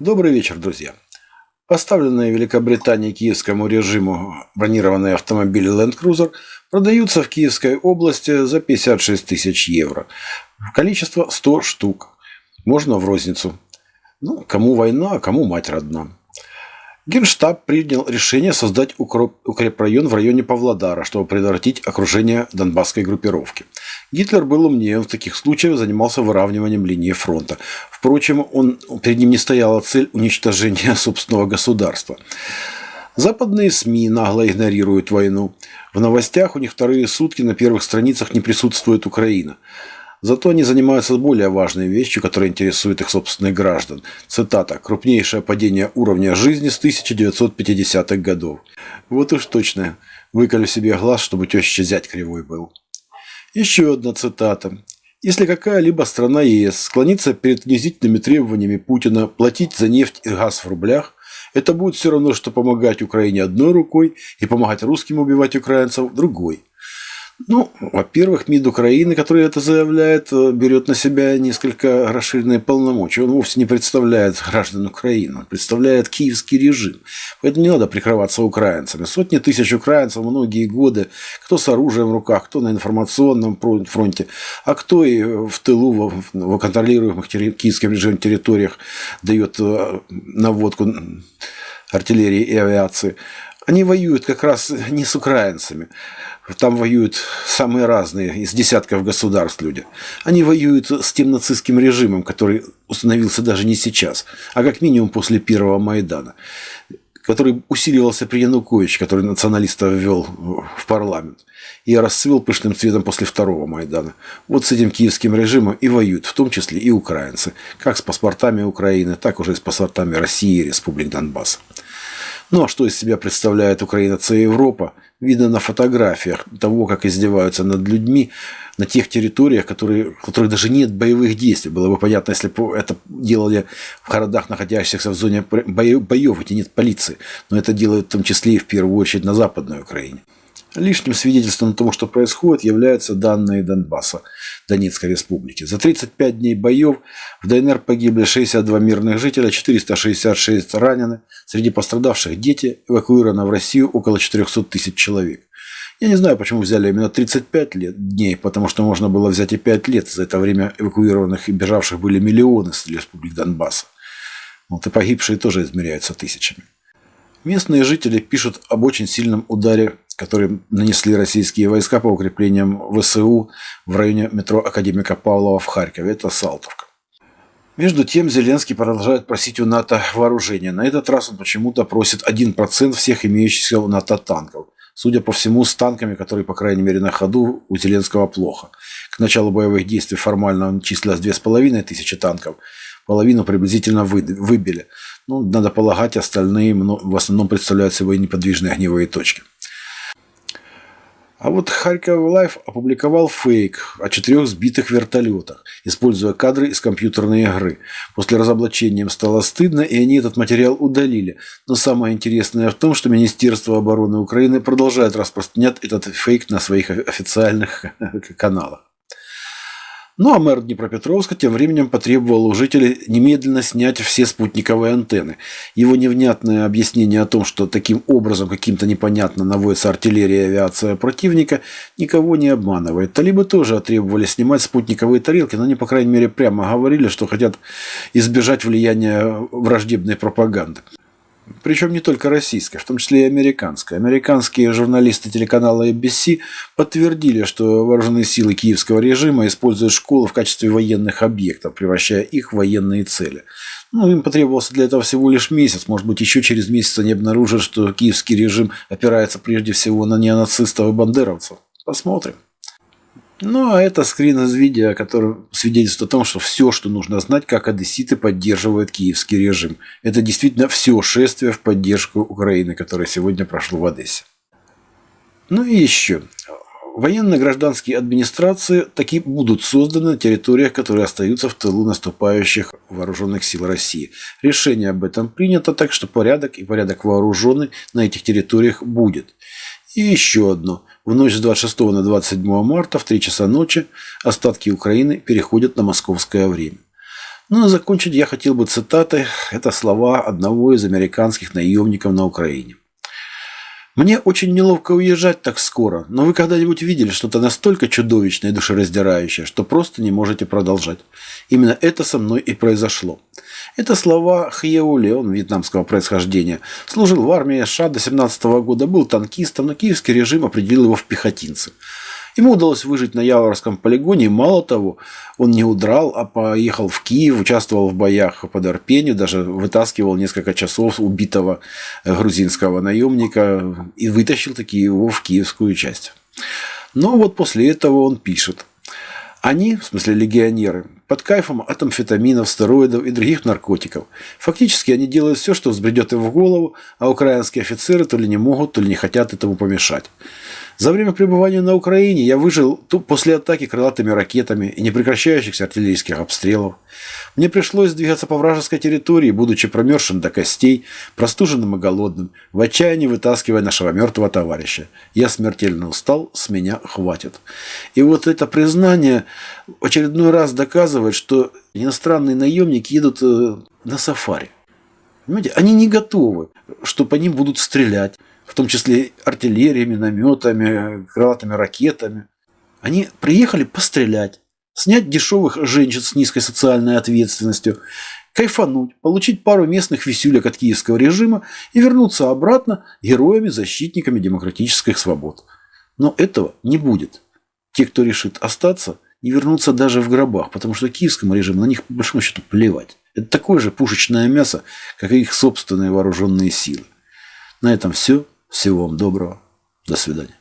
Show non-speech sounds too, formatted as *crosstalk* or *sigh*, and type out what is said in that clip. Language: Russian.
Добрый вечер, друзья. Поставленные Великобритании киевскому режиму бронированные автомобили Land Cruiser продаются в Киевской области за 56 тысяч евро. Количество 100 штук. Можно в розницу. Ну, кому война, а кому мать родна. Генштаб принял решение создать укрепрайон в районе Павлодара, чтобы предотвратить окружение донбасской группировки. Гитлер был умнее, он в таких случаях занимался выравниванием линии фронта. Впрочем, он, перед ним не стояла цель уничтожения *laughs* собственного государства. Западные СМИ нагло игнорируют войну. В новостях у них вторые сутки на первых страницах не присутствует Украина. Зато они занимаются более важной вещью, которая интересует их собственных граждан. Цитата. «Крупнейшее падение уровня жизни с 1950-х годов». Вот уж точно. Выколю себе глаз, чтобы теща зять кривой был. Еще одна цитата. Если какая-либо страна ЕС склонится перед унизительными требованиями Путина платить за нефть и газ в рублях, это будет все равно, что помогать Украине одной рукой и помогать русским убивать украинцев другой. Ну, во-первых, МИД Украины, который это заявляет, э, берет на себя несколько расширенные полномочия. Он вовсе не представляет граждан Украины, он представляет киевский режим. Поэтому не надо прикрываться украинцами. Сотни тысяч украинцев многие годы, кто с оружием в руках, кто на информационном фронте, а кто и в тылу, в контролируемых киевским режимом территориях дает э, наводку артиллерии и авиации. Они воюют как раз не с украинцами. Там воюют самые разные, из десятков государств люди. Они воюют с тем нацистским режимом, который установился даже не сейчас, а как минимум после первого Майдана, который усиливался при Януковиче, который националистов ввел в парламент, и расцвел пышным цветом после второго Майдана. Вот с этим киевским режимом и воюют, в том числе и украинцы, как с паспортами Украины, так уже и с паспортами России и Республик Донбасса. Ну а что из себя представляет Украина, це Европа, видно на фотографиях того, как издеваются над людьми на тех территориях, которые, в которых даже нет боевых действий. Было бы понятно, если бы это делали в городах, находящихся в зоне боев, где нет полиции. Но это делают в том числе и в первую очередь на Западной Украине. Лишним свидетельством того, что происходит, являются данные Донбасса, Донецкой республики. За 35 дней боев в ДНР погибли 62 мирных жителя, 466 ранены. Среди пострадавших дети, эвакуировано в Россию около 400 тысяч человек. Я не знаю, почему взяли именно 35 лет, дней, потому что можно было взять и 5 лет. За это время эвакуированных и бежавших были миллионы с республик Донбасса. Вот и погибшие тоже измеряются тысячами. Местные жители пишут об очень сильном ударе которые нанесли российские войска по укреплениям ВСУ в районе метро Академика Павлова в Харькове. Это Салтовка. Между тем, Зеленский продолжает просить у НАТО вооружения. На этот раз он почему-то просит 1% всех имеющихся у НАТО танков. Судя по всему, с танками, которые, по крайней мере, на ходу, у Зеленского плохо. К началу боевых действий формально он числилось 2500 танков. Половину приблизительно выбили. Ну, надо полагать, остальные в основном представляют собой неподвижные огневые точки. А вот Харьков Life опубликовал фейк о четырех сбитых вертолетах, используя кадры из компьютерной игры. После разоблачения им стало стыдно, и они этот материал удалили. Но самое интересное в том, что Министерство обороны Украины продолжает распространять этот фейк на своих официальных *laughs* каналах. Ну а мэр Днепропетровска тем временем потребовал у жителей немедленно снять все спутниковые антенны. Его невнятное объяснение о том, что таким образом каким-то непонятно наводится артиллерия и авиация противника, никого не обманывает. Талибы тоже требовали снимать спутниковые тарелки, но они, по крайней мере, прямо говорили, что хотят избежать влияния враждебной пропаганды. Причем не только российская, в том числе и американская. Американские журналисты телеканала ABC подтвердили, что вооруженные силы киевского режима используют школы в качестве военных объектов, превращая их в военные цели. Ну, им потребовался для этого всего лишь месяц. Может быть, еще через месяц они обнаружат, что киевский режим опирается прежде всего на неонацистов и бандеровцев. Посмотрим. Ну, а это скрин из видео, который свидетельствует о том, что все, что нужно знать, как одесситы поддерживают киевский режим. Это действительно все шествие в поддержку Украины, которое сегодня прошло в Одессе. Ну и еще. Военно-гражданские администрации таки будут созданы на территориях, которые остаются в тылу наступающих вооруженных сил России. Решение об этом принято, так что порядок и порядок вооруженный на этих территориях будет. И еще одно. В ночь с 26 на 27 марта в 3 часа ночи остатки Украины переходят на московское время. Ну, а закончить я хотел бы цитатой. Это слова одного из американских наемников на Украине. Мне очень неловко уезжать так скоро, но вы когда-нибудь видели что-то настолько чудовищное и душераздирающее, что просто не можете продолжать. Именно это со мной и произошло. Это слова Хьеули, он вьетнамского происхождения. Служил в армии США до 17 года, был танкистом, но киевский режим определил его в пехотинцы. Ему удалось выжить на Яворском полигоне, мало того, он не удрал, а поехал в Киев, участвовал в боях под Арпенью, даже вытаскивал несколько часов убитого грузинского наемника и вытащил таки его в киевскую часть. Но вот после этого он пишет. Они, в смысле легионеры, под кайфом от амфетаминов, стероидов и других наркотиков. Фактически они делают все, что взбредет им в голову, а украинские офицеры то ли не могут, то ли не хотят этому помешать. За время пребывания на Украине я выжил после атаки крылатыми ракетами и непрекращающихся артиллерийских обстрелов. Мне пришлось двигаться по вражеской территории, будучи промерзшим до костей, простуженным и голодным, в отчаянии вытаскивая нашего мертвого товарища. Я смертельно устал, с меня хватит. И вот это признание очередной раз доказывает, что иностранные наемники едут э, на сафари. Понимаете, они не готовы, что по ним будут стрелять в том числе артиллерией, минометами, крылатыми ракетами. Они приехали пострелять, снять дешевых женщин с низкой социальной ответственностью, кайфануть, получить пару местных висюлек от киевского режима и вернуться обратно героями-защитниками демократических свобод. Но этого не будет. Те, кто решит остаться, не вернутся даже в гробах, потому что киевскому режиму на них по большому счету плевать. Это такое же пушечное мясо, как и их собственные вооруженные силы. На этом все. Всего вам доброго. До свидания.